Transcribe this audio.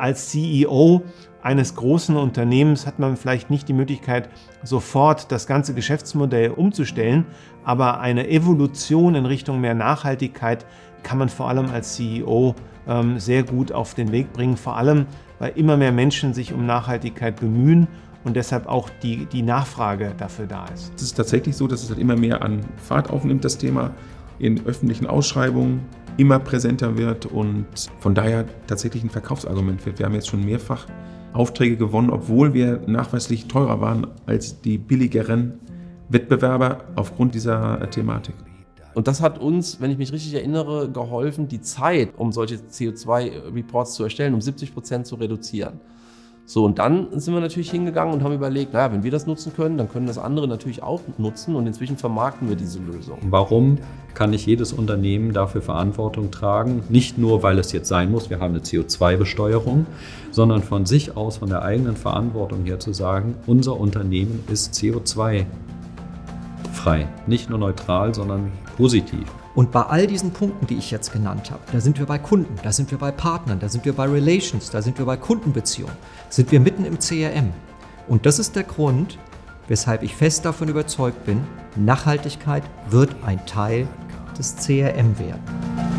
als CEO eines großen Unternehmens hat man vielleicht nicht die Möglichkeit, sofort das ganze Geschäftsmodell umzustellen, aber eine Evolution in Richtung mehr Nachhaltigkeit kann man vor allem als CEO ähm, sehr gut auf den Weg bringen, vor allem weil immer mehr Menschen sich um Nachhaltigkeit bemühen und deshalb auch die, die Nachfrage dafür da ist. Es ist tatsächlich so, dass es halt immer mehr an Fahrt aufnimmt, das Thema in öffentlichen Ausschreibungen immer präsenter wird und von daher tatsächlich ein Verkaufsargument wird. Wir haben jetzt schon mehrfach Aufträge gewonnen, obwohl wir nachweislich teurer waren als die billigeren Wettbewerber aufgrund dieser Thematik. Und das hat uns, wenn ich mich richtig erinnere, geholfen, die Zeit, um solche CO2-Reports zu erstellen, um 70 Prozent zu reduzieren. So, und dann sind wir natürlich hingegangen und haben überlegt, naja, wenn wir das nutzen können, dann können das andere natürlich auch nutzen und inzwischen vermarkten wir diese Lösung. Warum kann nicht jedes Unternehmen dafür Verantwortung tragen? Nicht nur, weil es jetzt sein muss, wir haben eine CO2-Besteuerung, sondern von sich aus, von der eigenen Verantwortung her zu sagen, unser Unternehmen ist CO2 frei. Nicht nur neutral, sondern positiv. Und bei all diesen Punkten, die ich jetzt genannt habe, da sind wir bei Kunden, da sind wir bei Partnern, da sind wir bei Relations, da sind wir bei Kundenbeziehungen, sind wir mitten im CRM. Und das ist der Grund, weshalb ich fest davon überzeugt bin, Nachhaltigkeit wird ein Teil des CRM werden.